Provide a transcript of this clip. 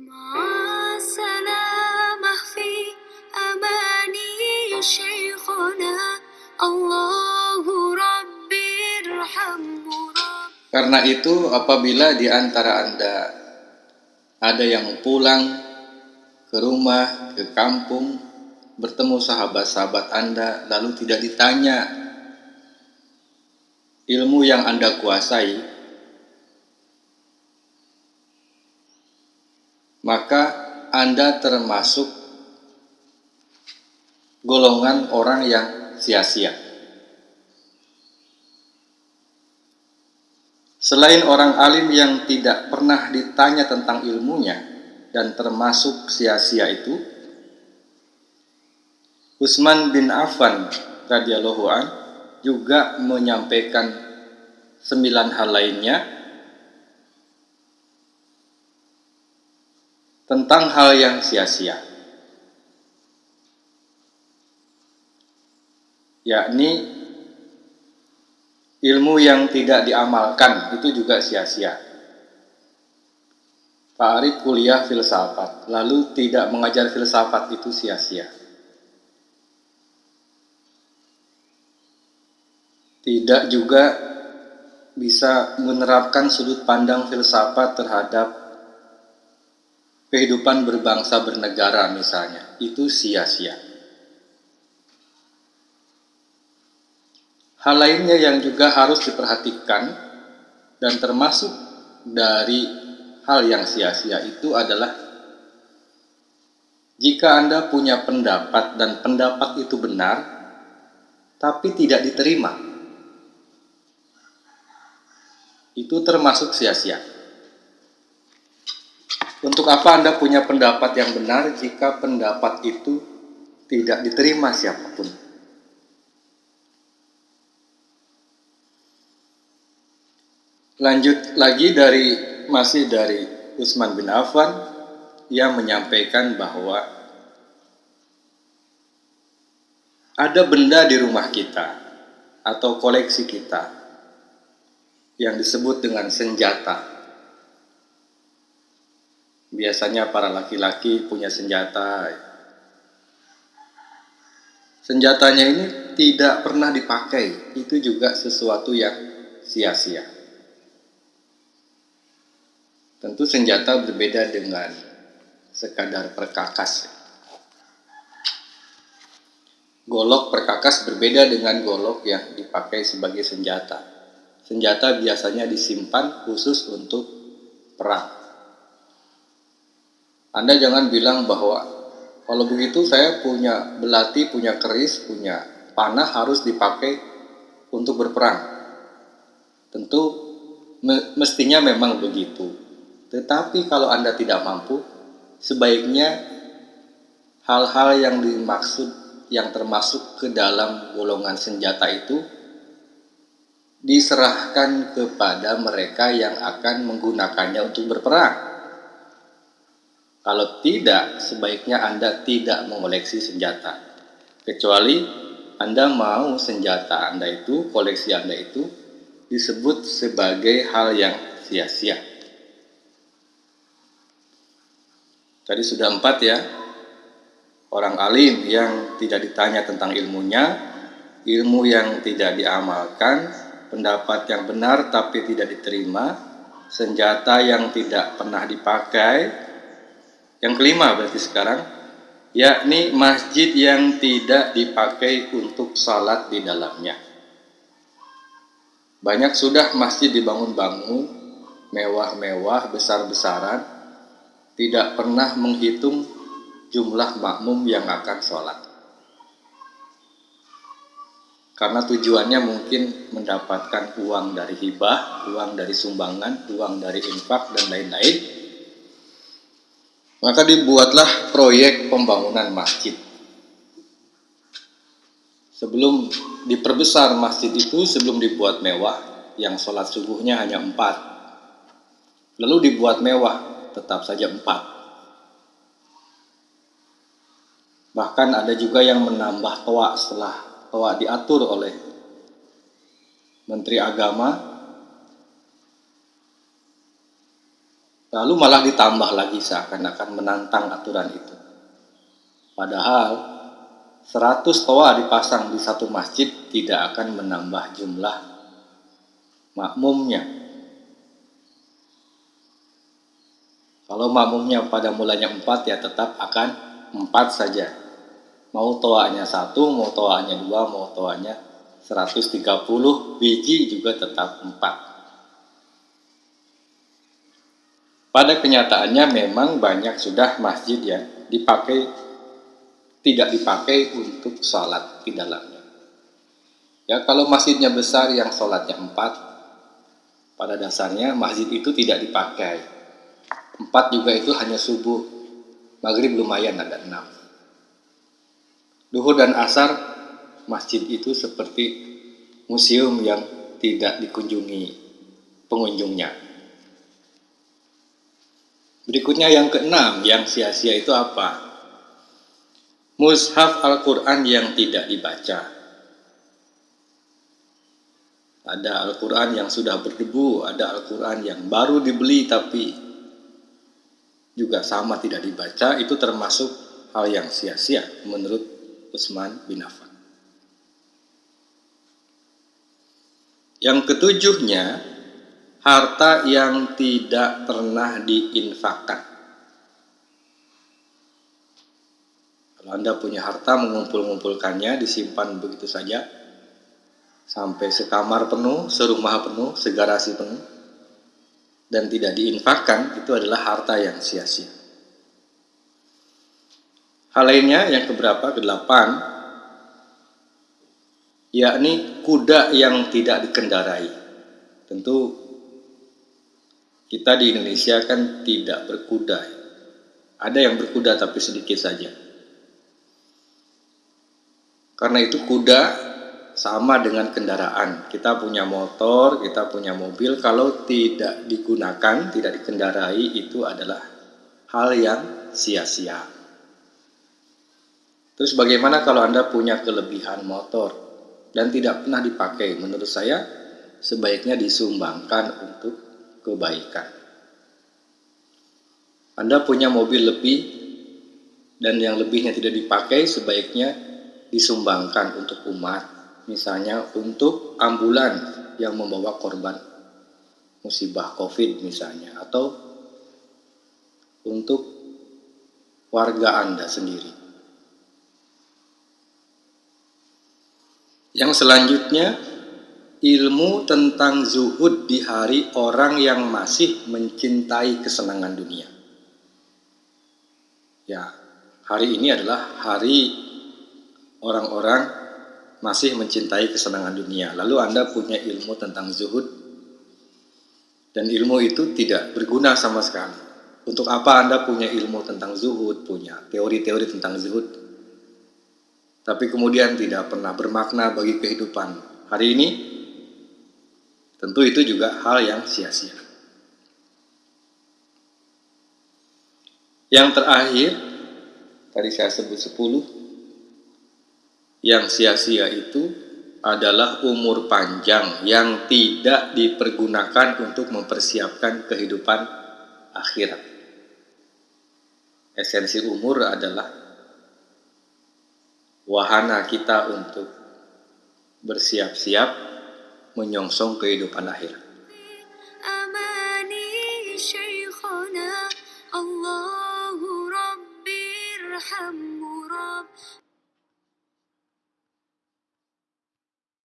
مع السلامة في أماني شيخنا الله ربي ارحمه رب Karena itu, apabila di antara Anda ada yang pulang ke rumah, ke kampung, bertemu sahabat-sahabat Anda, lalu tidak ditanya ilmu yang Anda kuasai, maka Anda termasuk golongan orang yang sia-sia. Selain orang alim yang tidak pernah ditanya tentang ilmunya dan termasuk sia-sia itu, Utsman bin Affan radhiyallahu an juga menyampaikan sembilan hal lainnya tentang hal yang sia-sia. Yakni ilmu yang tidak diamalkan itu juga sia-sia. Pak Arif kuliah filsafat, lalu tidak mengajar filsafat itu sia-sia. Tidak juga bisa menerapkan sudut pandang filsafat terhadap kehidupan berbangsa bernegara misalnya, itu sia-sia. Hal lainnya yang juga harus diperhatikan dan termasuk dari hal yang sia-sia itu adalah jika Anda punya pendapat dan pendapat itu benar, tapi tidak diterima, itu termasuk sia-sia. Untuk apa Anda punya pendapat yang benar jika pendapat itu tidak diterima siapa pun? Lanjut lagi dari masih dari Utsman bin Affan yang menyampaikan bahwa ada benda di rumah kita atau koleksi kita yang disebut dengan senjata. Biasanya para laki-laki punya senjata. Senjatanya ini tidak pernah dipakai, itu juga sesuatu yang sia-sia. Tentu senjata berbeda dengan sekadar perkakas. Golok perkakas berbeda dengan golok yang dipakai sebagai senjata. Senjata biasanya disimpan khusus untuk perang. Anda jangan bilang bahwa kalau begitu saya punya belati, punya keris, punya panah harus dipakai untuk berperang. Tentu mestinya memang begitu tetapi kalau Anda tidak mampu, sebaiknya hal-hal yang dimaksud yang termasuk ke dalam golongan senjata itu diserahkan kepada mereka yang akan menggunakannya untuk berperang. Kalau tidak, sebaiknya Anda tidak mengoleksi senjata. Kecuali Anda mau senjata Anda itu, koleksi Anda itu disebut sebagai hal yang sia-sia. Tadi sudah empat ya. Orang alim yang tidak ditanya tentang ilmunya, ilmu yang tidak diamalkan, pendapat yang benar tapi tidak diterima, senjata yang tidak pernah dipakai. Yang kelima berarti sekarang, yakni masjid yang tidak dipakai untuk salat di dalamnya. Banyak sudah masjid dibangun-bangun, mewah-mewah, besar-besaran, tidak pernah menghitung jumlah makmum yang akan sholat. Karena tujuannya mungkin mendapatkan uang dari hibah, uang dari sumbangan, uang dari infak, dan lain-lain. Maka dibuatlah proyek pembangunan masjid. Sebelum diperbesar masjid itu, sebelum dibuat mewah, yang sholat subuhnya hanya empat. Lalu dibuat mewah, tetap saja empat. Bahkan ada juga yang menambah toa setelah toa diatur oleh Menteri Agama. Lalu malah ditambah lagi seakan-akan menantang aturan itu. Padahal 100 toa dipasang di satu masjid tidak akan menambah jumlah makmumnya. Kalau makmumnya pada mulanya 4 ya tetap akan 4 saja. Mau toanya satu, mau toanya dua, mau toanya 130 biji juga tetap 4. Pada kenyataannya memang banyak sudah masjid yang dipakai tidak dipakai untuk sholat di dalamnya. Ya kalau masjidnya besar yang sholatnya empat, pada dasarnya masjid itu tidak dipakai. Empat juga itu hanya subuh, maghrib lumayan ada enam. Duhur dan asar masjid itu seperti museum yang tidak dikunjungi pengunjungnya. Berikutnya yang keenam, yang sia-sia itu apa? Mushaf Al-Quran yang tidak dibaca. Ada Al-Quran yang sudah berdebu, ada Al-Quran yang baru dibeli tapi juga sama tidak dibaca, itu termasuk hal yang sia-sia menurut Utsman bin Affan. Yang ketujuhnya, harta yang tidak pernah diinfakkan. Kalau Anda punya harta mengumpul-ngumpulkannya, disimpan begitu saja, sampai sekamar penuh, serumah penuh, segarasi penuh, dan tidak diinfakkan, itu adalah harta yang sia-sia. Hal lainnya yang keberapa? Kedelapan, yakni kuda yang tidak dikendarai. Tentu kita di Indonesia kan tidak berkuda. Ada yang berkuda tapi sedikit saja. Karena itu kuda sama dengan kendaraan. Kita punya motor, kita punya mobil, kalau tidak digunakan, tidak dikendarai, itu adalah hal yang sia-sia. Terus bagaimana kalau Anda punya kelebihan motor dan tidak pernah dipakai? Menurut saya sebaiknya disumbangkan untuk kebaikan. Anda punya mobil lebih dan yang lebihnya tidak dipakai sebaiknya disumbangkan untuk umat. Misalnya untuk ambulan yang membawa korban musibah COVID misalnya atau untuk warga Anda sendiri. Yang selanjutnya ilmu tentang zuhud di hari orang yang masih mencintai kesenangan dunia. Ya, hari ini adalah hari orang-orang masih mencintai kesenangan dunia. Lalu Anda punya ilmu tentang zuhud dan ilmu itu tidak berguna sama sekali. Untuk apa Anda punya ilmu tentang zuhud, punya teori-teori tentang zuhud, tapi kemudian tidak pernah bermakna bagi kehidupan hari ini Tentu itu juga hal yang sia-sia. Yang terakhir, tadi saya sebut 10, yang sia-sia itu adalah umur panjang yang tidak dipergunakan untuk mempersiapkan kehidupan akhirat. Esensi umur adalah wahana kita untuk bersiap-siap menyongsong kehidupan akhir.